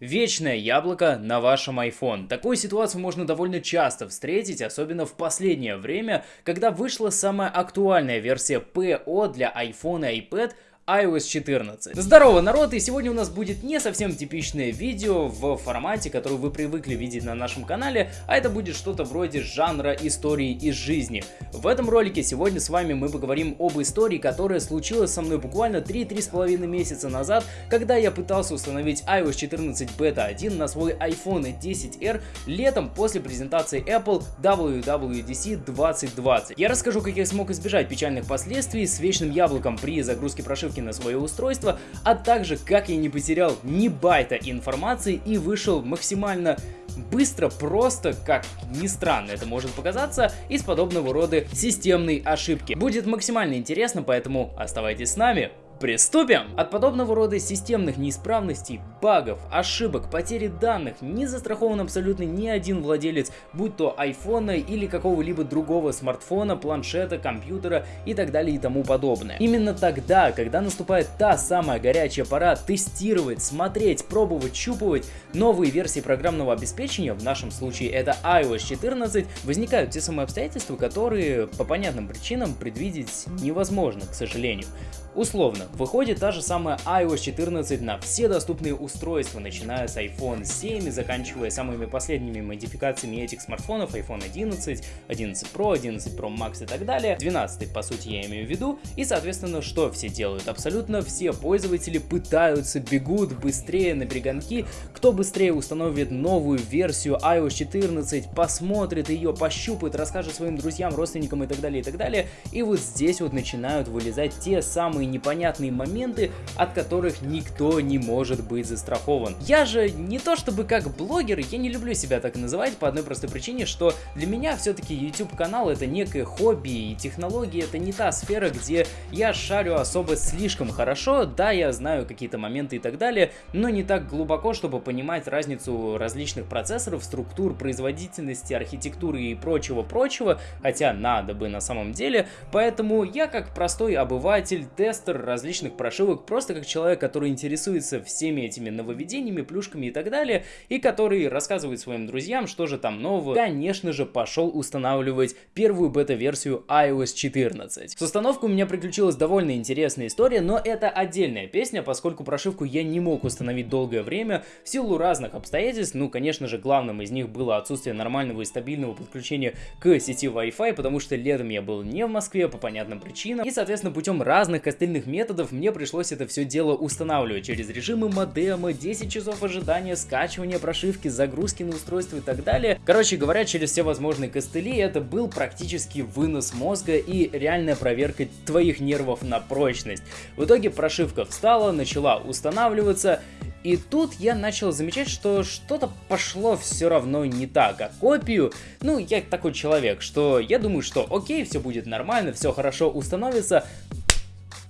Вечное яблоко на вашем iPhone. Такую ситуацию можно довольно часто встретить, особенно в последнее время, когда вышла самая актуальная версия PO для iPhone и iPad – iOS 14. Здорово, народ, и сегодня у нас будет не совсем типичное видео в формате, который вы привыкли видеть на нашем канале, а это будет что-то вроде жанра истории из жизни. В этом ролике сегодня с вами мы поговорим об истории, которая случилась со мной буквально 3-3,5 месяца назад, когда я пытался установить iOS 14 Beta 1 на свой iPhone 10R летом после презентации Apple WWDC 2020. Я расскажу, как я смог избежать печальных последствий с вечным яблоком при загрузке прошивки ссылки на свое устройство, а также как я не потерял ни байта информации и вышел максимально быстро, просто, как ни странно это может показаться, из подобного рода системной ошибки. Будет максимально интересно, поэтому оставайтесь с нами. Приступим! От подобного рода системных неисправностей, багов, ошибок, потери данных не застрахован абсолютно ни один владелец, будь то айфона или какого-либо другого смартфона, планшета, компьютера и так далее и тому подобное. Именно тогда, когда наступает та самая горячая пора тестировать, смотреть, пробовать, щупывать новые версии программного обеспечения, в нашем случае это iOS 14, возникают те самые обстоятельства, которые по понятным причинам предвидеть невозможно, к сожалению. Условно, выходит та же самая iOS 14 на все доступные устройства, начиная с iPhone 7 и заканчивая самыми последними модификациями этих смартфонов, iPhone 11, 11 Pro, 11 Pro Max и так далее, 12 по сути я имею в виду, и соответственно что все делают? Абсолютно все пользователи пытаются, бегут быстрее на перегонки, кто быстрее установит новую версию iOS 14, посмотрит ее, пощупает, расскажет своим друзьям, родственникам и так далее, и так далее, и вот здесь вот начинают вылезать те самые непонятные моменты, от которых никто не может быть застрахован. Я же не то чтобы как блогер, я не люблю себя так называть по одной простой причине, что для меня все-таки YouTube канал это некое хобби, и технологии это не та сфера, где я шарю особо слишком хорошо, да, я знаю какие-то моменты и так далее, но не так глубоко, чтобы понимать разницу различных процессоров, структур, производительности, архитектуры и прочего-прочего, хотя надо бы на самом деле, поэтому я как простой обыватель, тестер различных прошивок, просто как человек, который интересуется всеми этими нововведениями, плюшками и так далее, и который рассказывает своим друзьям, что же там нового, конечно же, пошел устанавливать первую бета-версию iOS 14. С установкой у меня приключилась довольно интересная история, но это отдельная песня, поскольку прошивку я не мог установить долгое время в силу разных обстоятельств, ну, конечно же, главным из них было отсутствие нормального и стабильного подключения к сети Wi-Fi, потому что летом я был не в Москве по понятным причинам, и, соответственно, путем разных костылей остальных методов мне пришлось это все дело устанавливать через режимы модема, 10 часов ожидания, скачивания прошивки, загрузки на устройство и так далее. Короче говоря, через все возможные костыли это был практически вынос мозга и реальная проверка твоих нервов на прочность. В итоге прошивка встала, начала устанавливаться, и тут я начал замечать, что что-то пошло все равно не так, а копию, ну, я такой человек, что я думаю, что окей, все будет нормально, все хорошо установится,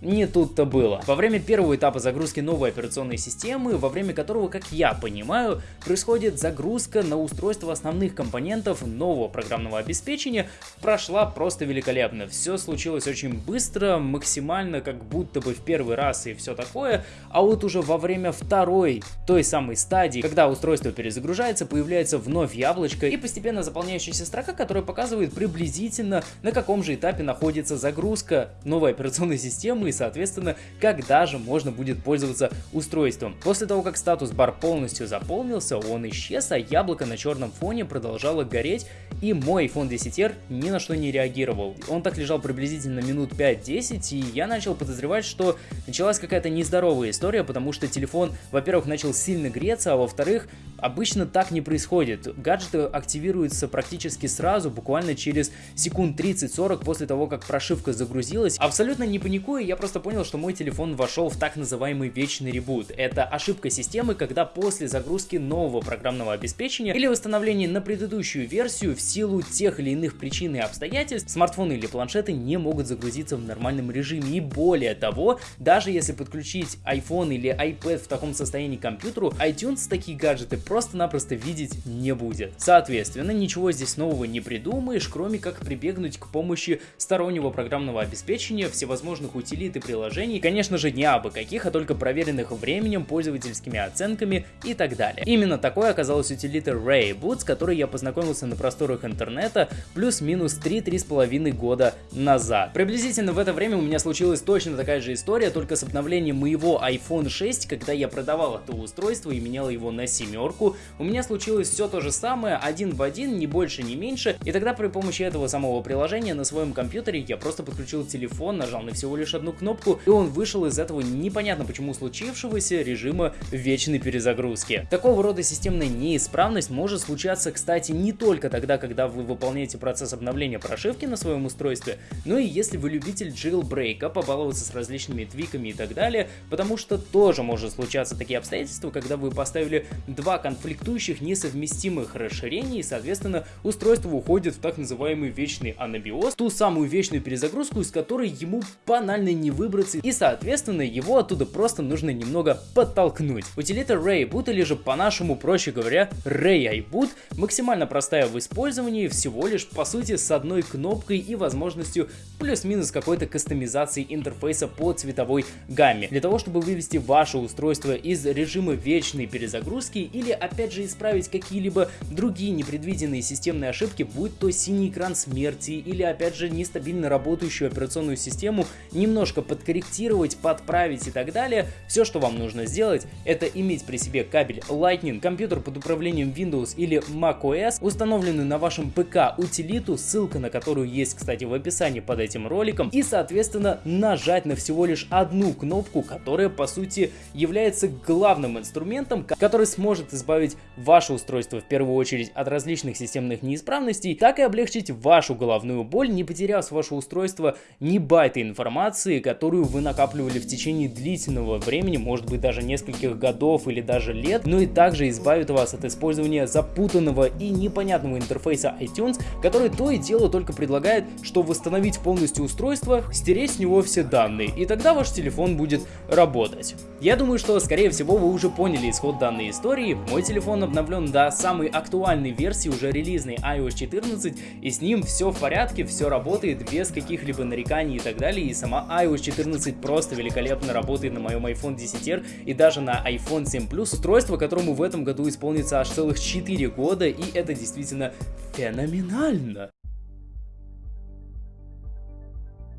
не тут-то было. Во время первого этапа загрузки новой операционной системы, во время которого, как я понимаю, происходит загрузка на устройство основных компонентов нового программного обеспечения, прошла просто великолепно. Все случилось очень быстро, максимально как будто бы в первый раз и все такое, а вот уже во время второй, той самой стадии, когда устройство перезагружается, появляется вновь яблочко и постепенно заполняющаяся строка, которая показывает приблизительно на каком же этапе находится загрузка новой операционной системы и, соответственно, когда же можно будет пользоваться устройством. После того, как статус-бар полностью заполнился, он исчез, а яблоко на черном фоне продолжало гореть, и мой iPhone 10R ни на что не реагировал. Он так лежал приблизительно минут 5-10, и я начал подозревать, что началась какая-то нездоровая история, потому что телефон, во-первых, начал сильно греться, а во-вторых, обычно так не происходит. Гаджеты активируются практически сразу, буквально через секунд 30-40 после того, как прошивка загрузилась. Абсолютно не паникуя, я просто понял, что мой телефон вошел в так называемый вечный ребут. Это ошибка системы, когда после загрузки нового программного обеспечения или восстановления на предыдущую версию в силу тех или иных причин и обстоятельств смартфоны или планшеты не могут загрузиться в нормальном режиме. И более того, даже если подключить iPhone или iPad в таком состоянии к компьютеру, iTunes такие гаджеты просто-напросто видеть не будет. Соответственно, ничего здесь нового не придумаешь, кроме как прибегнуть к помощи стороннего программного обеспечения, всевозможных утилит и приложений, конечно же не абы каких, а только проверенных временем, пользовательскими оценками и так далее. Именно такой оказалась утилита Rayboot, с которой я познакомился на просторах интернета плюс-минус 3-3,5 года назад. Приблизительно в это время у меня случилась точно такая же история, только с обновлением моего iPhone 6, когда я продавал это устройство и менял его на семерку, у меня случилось все то же самое, один в один, ни больше, ни меньше, и тогда при помощи этого самого приложения на своем компьютере я просто подключил телефон, нажал на всего лишь одну кнопку, и он вышел из этого непонятно почему случившегося режима вечной перезагрузки. Такого рода системная неисправность может случаться, кстати, не только тогда, когда вы выполняете процесс обновления прошивки на своем устройстве, но и если вы любитель jailbreak, побаловаться с различными твиками и так далее, потому что тоже может случаться такие обстоятельства, когда вы поставили два конфликтующих несовместимых расширения и, соответственно, устройство уходит в так называемый вечный анабиоз, ту самую вечную перезагрузку, из которой ему банально не выбраться, и, соответственно, его оттуда просто нужно немного подтолкнуть. Утилита Rayboot, или же по-нашему, проще говоря, RayIBoot, максимально простая в использовании, всего лишь, по сути, с одной кнопкой и возможностью плюс-минус какой-то кастомизации интерфейса по цветовой гамме. Для того, чтобы вывести ваше устройство из режима вечной перезагрузки или опять же исправить какие-либо другие непредвиденные системные ошибки, будь то синий экран смерти или опять же нестабильно работающую операционную систему, немножко подкорректировать, подправить и так далее, все, что вам нужно сделать, это иметь при себе кабель Lightning, компьютер под управлением Windows или macOS, установленный на вашем ПК утилиту, ссылка на которую есть, кстати, в описании под этим роликом, и, соответственно, нажать на всего лишь одну кнопку, которая, по сути, является главным инструментом, который сможет избавить ваше устройство в первую очередь от различных системных неисправностей, так и облегчить вашу головную боль, не потеряв с вашего устройства ни байта информации, которую вы накапливали в течение длительного времени, может быть даже нескольких годов или даже лет, но и также избавит вас от использования запутанного и непонятного интерфейса iTunes, который то и дело только предлагает, что восстановить полностью устройство, стереть с него все данные, и тогда ваш телефон будет работать. Я думаю, что скорее всего вы уже поняли исход данной истории, мой телефон обновлен до самой актуальной версии уже релизной iOS 14, и с ним все в порядке, все работает без каких-либо нареканий и так далее, и сама iOS 14 просто великолепно работает на моем iPhone 10R и даже на iPhone 7 Plus, устройство, которому в этом году исполнится аж целых 4 года, и это действительно феноменально.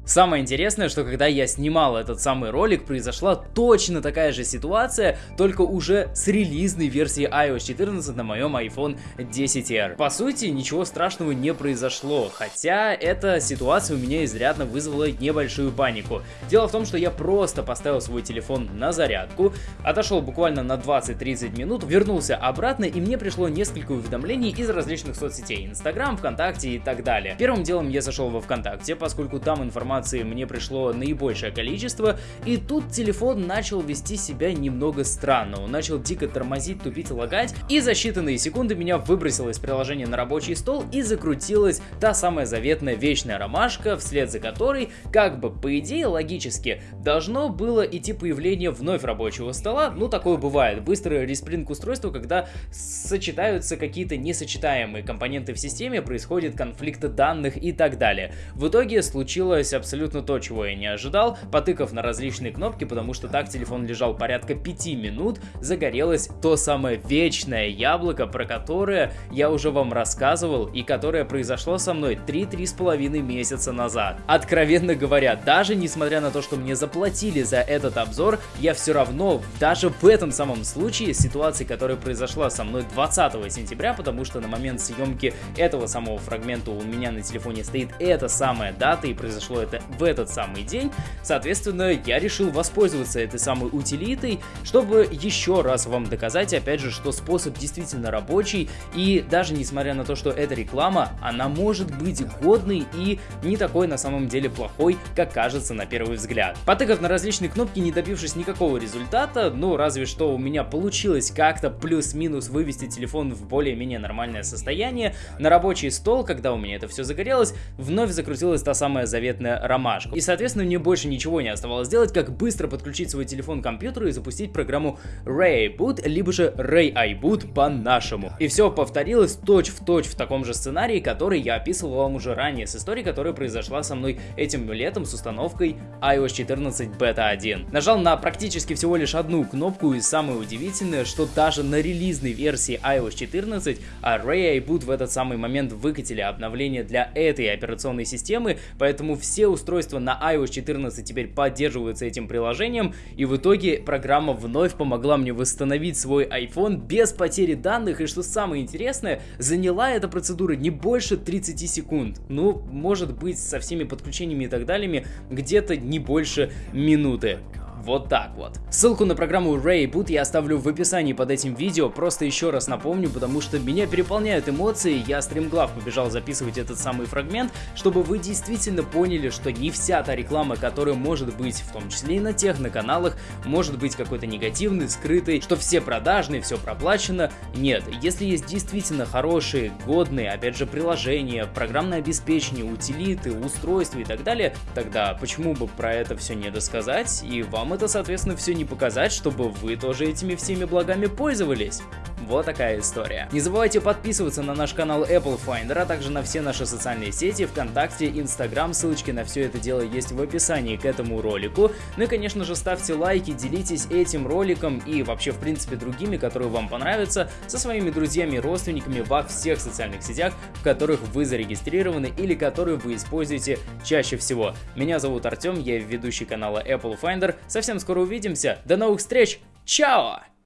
Самое интересное, что когда я снимал этот самый ролик, произошла точно такая же ситуация, только уже с релизной версией iOS 14 на моем iPhone 10R. По сути, ничего страшного не произошло, хотя эта ситуация у меня изрядно вызвала небольшую панику. Дело в том, что я просто поставил свой телефон на зарядку, отошел буквально на 20-30 минут, вернулся обратно и мне пришло несколько уведомлений из различных соцсетей, Инстаграм, ВКонтакте и так далее. Первым делом я зашел во ВКонтакте, поскольку там информация информации мне пришло наибольшее количество, и тут телефон начал вести себя немного странно. Он начал дико тормозить, тупить, лагать, и за считанные секунды меня выбросило из приложения на рабочий стол и закрутилась та самая заветная вечная ромашка, вслед за которой, как бы по идее логически, должно было идти появление вновь рабочего стола. Ну, такое бывает. Быстрый респринг устройства, когда сочетаются какие-то несочетаемые компоненты в системе, происходит конфликт данных и так далее. В итоге случилось абсолютно абсолютно то, чего я не ожидал, потыкав на различные кнопки, потому что так телефон лежал порядка 5 минут, загорелось то самое вечное яблоко, про которое я уже вам рассказывал и которое произошло со мной 3-3,5 месяца назад. Откровенно говоря, даже несмотря на то, что мне заплатили за этот обзор, я все равно, даже в этом самом случае, ситуации, которая произошла со мной 20 сентября, потому что на момент съемки этого самого фрагмента у меня на телефоне стоит эта самая дата и произошло это в этот самый день. Соответственно, я решил воспользоваться этой самой утилитой, чтобы еще раз вам доказать, опять же, что способ действительно рабочий, и даже несмотря на то, что это реклама, она может быть годной и не такой на самом деле плохой, как кажется на первый взгляд. Потыкав на различные кнопки, не добившись никакого результата, ну разве что у меня получилось как-то плюс-минус вывести телефон в более-менее нормальное состояние, на рабочий стол, когда у меня это все загорелось, вновь закрутилась та самая заветная ромашку. И, соответственно, мне больше ничего не оставалось сделать, как быстро подключить свой телефон к компьютеру и запустить программу Ray Boot, либо же Ray iBoot по-нашему. И все повторилось точь в точь в таком же сценарии, который я описывал вам уже ранее, с историей, которая произошла со мной этим летом с установкой iOS 14 Beta 1. Нажал на практически всего лишь одну кнопку, и самое удивительное, что даже на релизной версии iOS 14 Ray iBoot в этот самый момент выкатили обновление для этой операционной системы, поэтому все устройства на iOS 14 теперь поддерживаются этим приложением, и в итоге программа вновь помогла мне восстановить свой iPhone без потери данных, и что самое интересное, заняла эта процедура не больше 30 секунд. Ну, может быть, со всеми подключениями и так далее, где-то не больше минуты. Вот так вот. Ссылку на программу Rayboot я оставлю в описании под этим видео, просто еще раз напомню, потому что меня переполняют эмоции, я стримглав побежал записывать этот самый фрагмент, чтобы вы действительно поняли, что не вся та реклама, которая может быть, в том числе и на тех на каналах, может быть какой-то негативный, скрытый, что все продажные, все проплачено. Нет, если есть действительно хорошие, годные, опять же, приложения, программное обеспечение, утилиты, устройства и так далее, тогда почему бы про это все не досказать и вам вам это, соответственно, все не показать, чтобы вы тоже этими всеми благами пользовались. Вот такая история. Не забывайте подписываться на наш канал Apple Finder, а также на все наши социальные сети, ВКонтакте, Инстаграм, ссылочки на все это дело есть в описании к этому ролику. Ну и, конечно же, ставьте лайки, делитесь этим роликом и вообще, в принципе, другими, которые вам понравятся, со своими друзьями и родственниками во всех социальных сетях, в которых вы зарегистрированы или которые вы используете чаще всего. Меня зовут Артем, я ведущий канала Apple Finder. Совсем скоро увидимся. До новых встреч. Чао!